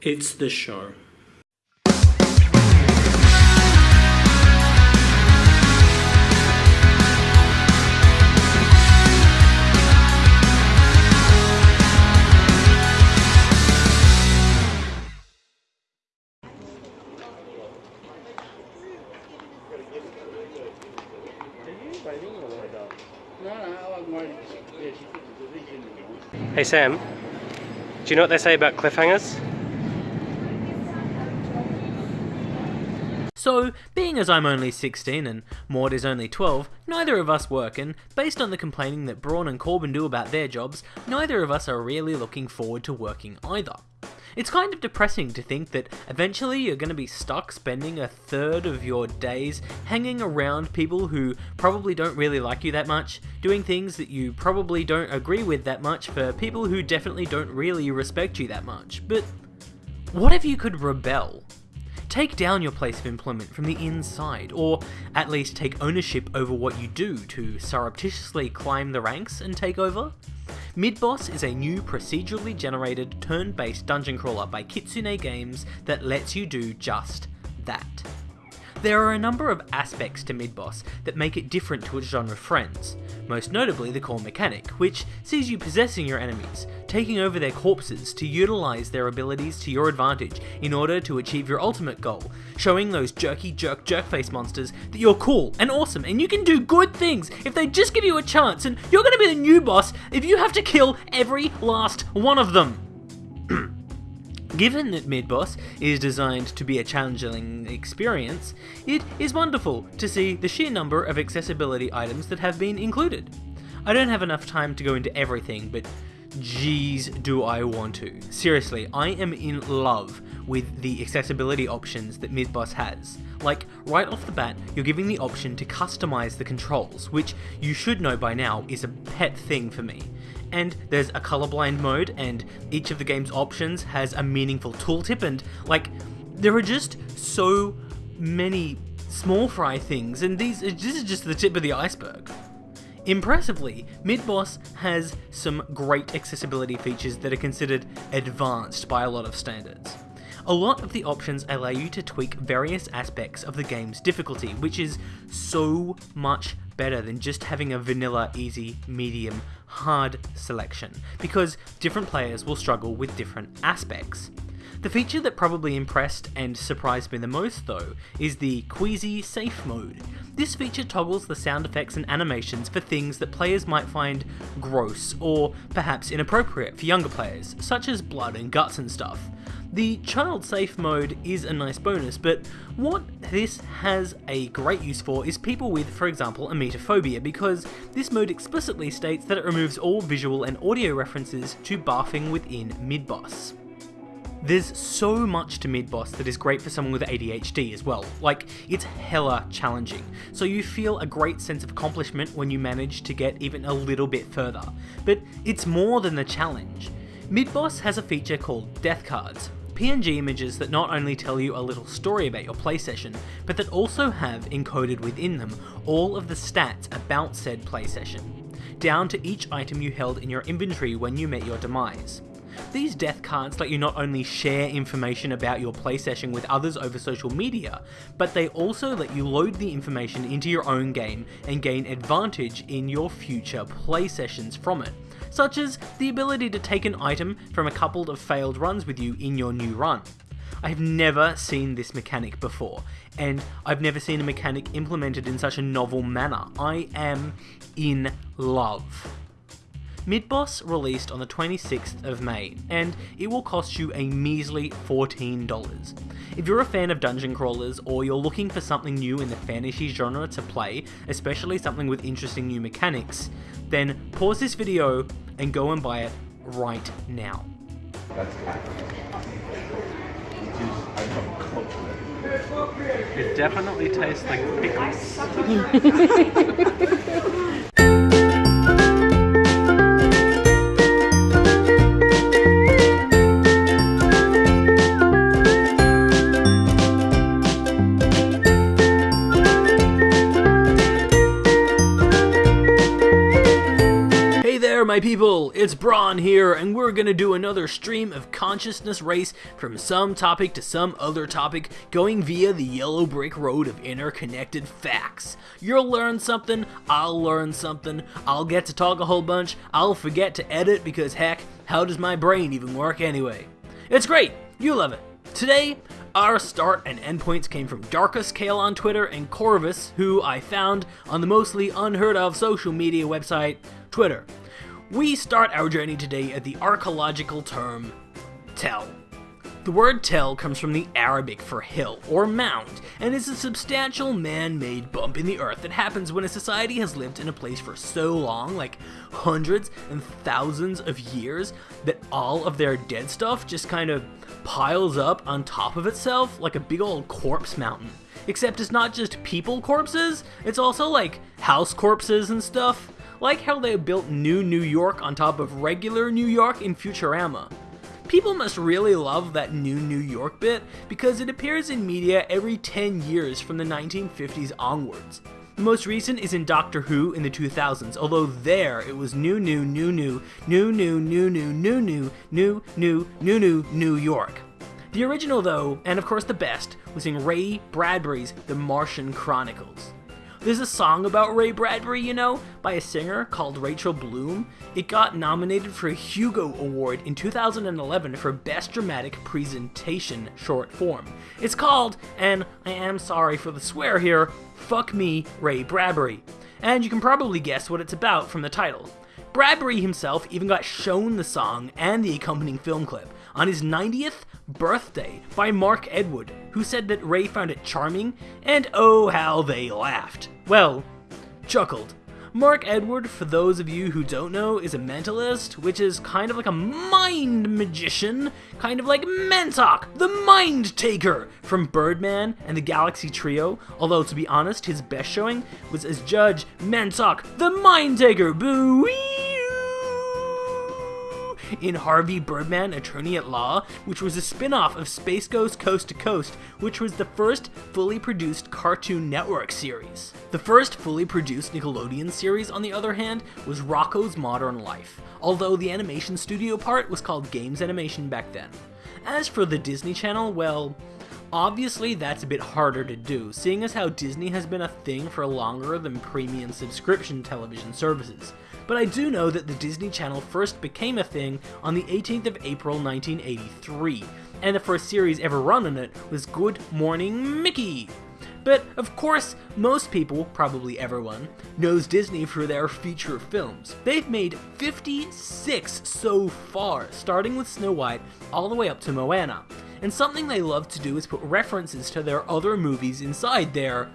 It's the show. Hey Sam, do you know what they say about cliffhangers? So, being as I'm only 16 and Maud is only 12, neither of us work, and based on the complaining that Braun and Corbin do about their jobs, neither of us are really looking forward to working either. It's kind of depressing to think that eventually you're going to be stuck spending a third of your days hanging around people who probably don't really like you that much, doing things that you probably don't agree with that much for people who definitely don't really respect you that much. But what if you could rebel? Take down your place of employment from the inside, or at least take ownership over what you do to surreptitiously climb the ranks and take over? Midboss is a new procedurally generated turn-based dungeon crawler by Kitsune Games that lets you do just that. There are a number of aspects to Midboss that make it different to its genre friends, most notably the core mechanic, which sees you possessing your enemies, taking over their corpses to utilise their abilities to your advantage in order to achieve your ultimate goal, showing those jerky jerk jerkface monsters that you're cool and awesome and you can do good things if they just give you a chance and you're gonna be the new boss if you have to kill every last one of them. Given that Midboss is designed to be a challenging experience, it is wonderful to see the sheer number of accessibility items that have been included. I don't have enough time to go into everything, but Jeez, do I want to. Seriously, I am in love with the accessibility options that Midboss has. Like, right off the bat, you're giving the option to customize the controls, which you should know by now is a pet thing for me. And there's a colorblind mode, and each of the game's options has a meaningful tooltip, and like, there are just so many small fry things, and these this is just the tip of the iceberg. Impressively, Midboss has some great accessibility features that are considered advanced by a lot of standards. A lot of the options allow you to tweak various aspects of the game's difficulty, which is so much better than just having a vanilla, easy, medium, hard selection, because different players will struggle with different aspects. The feature that probably impressed and surprised me the most though is the Queasy Safe mode. This feature toggles the sound effects and animations for things that players might find gross or perhaps inappropriate for younger players, such as blood and guts and stuff. The child safe mode is a nice bonus, but what this has a great use for is people with, for example, emetophobia, because this mode explicitly states that it removes all visual and audio references to barfing within mid-boss. There's so much to Midboss that is great for someone with ADHD as well, like, it's hella challenging, so you feel a great sense of accomplishment when you manage to get even a little bit further. But it's more than the challenge. Midboss has a feature called Death Cards, PNG images that not only tell you a little story about your play session, but that also have encoded within them all of the stats about said play session, down to each item you held in your inventory when you met your demise. These death cards let you not only share information about your play session with others over social media, but they also let you load the information into your own game and gain advantage in your future play sessions from it, such as the ability to take an item from a couple of failed runs with you in your new run. I've never seen this mechanic before, and I've never seen a mechanic implemented in such a novel manner. I am in love. Midboss released on the 26th of May, and it will cost you a measly $14. If you're a fan of dungeon crawlers, or you're looking for something new in the fantasy genre to play, especially something with interesting new mechanics, then pause this video and go and buy it right now. It definitely tastes like pickles. my people, it's Braun here, and we're gonna do another stream of consciousness race from some topic to some other topic, going via the yellow brick road of interconnected facts. You'll learn something, I'll learn something, I'll get to talk a whole bunch, I'll forget to edit because heck, how does my brain even work anyway? It's great, you love it. Today, our start and endpoints came from Darkus Kale on Twitter and Corvus, who I found on the mostly unheard of social media website, Twitter. We start our journey today at the archaeological term tell. The word tell comes from the Arabic for hill or mound and is a substantial man made bump in the earth that happens when a society has lived in a place for so long, like hundreds and thousands of years, that all of their dead stuff just kind of piles up on top of itself like a big old corpse mountain. Except it's not just people corpses, it's also like house corpses and stuff. Like how they built New New York on top of regular New York in Futurama. People must really love that new New York bit because it appears in media every 10 years from the 1950s onwards. The most recent is in Doctor Who in the 2000s, although there it was new, new, new, new, new, new, new, new, new, new, new, new, new, new, New York. The original, though, and of course the best, was in Ray Bradbury's The Martian Chronicles. There's a song about Ray Bradbury, you know, by a singer called Rachel Bloom. It got nominated for a Hugo Award in 2011 for Best Dramatic Presentation Short Form. It's called, and I am sorry for the swear here, Fuck Me, Ray Bradbury. And you can probably guess what it's about from the title. Bradbury himself even got shown the song and the accompanying film clip on his 90th birthday by Mark Edward, who said that Ray found it charming, and oh how they laughed. Well, chuckled. Mark Edward, for those of you who don't know, is a mentalist, which is kind of like a mind magician, kind of like Mentok, the Mind Taker from Birdman and the Galaxy Trio. Although, to be honest, his best showing was as Judge Mentok, the Mind Taker. Boo! In Harvey Birdman Attorney at Law, which was a spin off of Space Ghost Coast to Coast, which was the first fully produced Cartoon Network series. The first fully produced Nickelodeon series, on the other hand, was Rocko's Modern Life, although the animation studio part was called Games Animation back then. As for the Disney Channel, well, Obviously, that's a bit harder to do, seeing as how Disney has been a thing for longer than premium subscription television services but I do know that the Disney Channel first became a thing on the 18th of April 1983, and the first series ever run on it was Good Morning Mickey. But of course, most people, probably everyone, knows Disney for their feature films. They've made 56 so far, starting with Snow White all the way up to Moana. And something they love to do is put references to their other movies inside their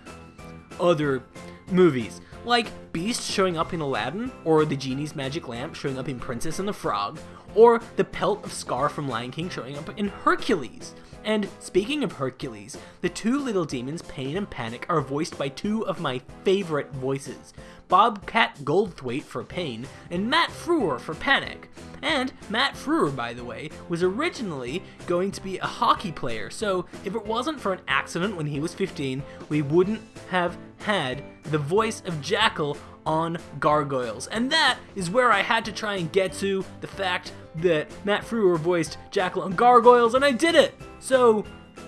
other movies like Beast showing up in Aladdin, or the Genie's Magic Lamp showing up in Princess and the Frog, or the pelt of Scar from Lion King showing up in Hercules. And speaking of Hercules, the two little demons, Pain and Panic, are voiced by two of my favorite voices Bobcat Goldthwait for Pain and Matt Frewer for Panic. And Matt Frewer, by the way, was originally going to be a hockey player, so if it wasn't for an accident when he was 15, we wouldn't have had the voice of Jackal on Gargoyles. And that is where I had to try and get to the fact that Matt Frewer voiced Jackal on Gargoyles, and I did it! So,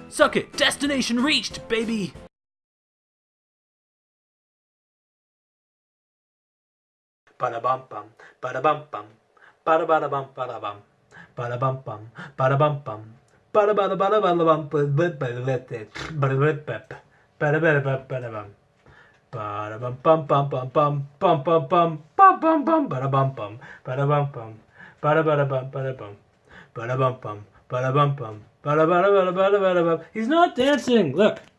suck it. Destination reached, baby! Ba bum bum, ba bum bum, ba ba bum ba bum, ba bum bum, ba bum bum, bum, bum. Bum bum bum bum bum bum bum bum bum bum bum ba bum bum ba bum bum ba ba bum ba bum ba bum bum ba bum bum ba ba ba ba ba ba He's not dancing. Look.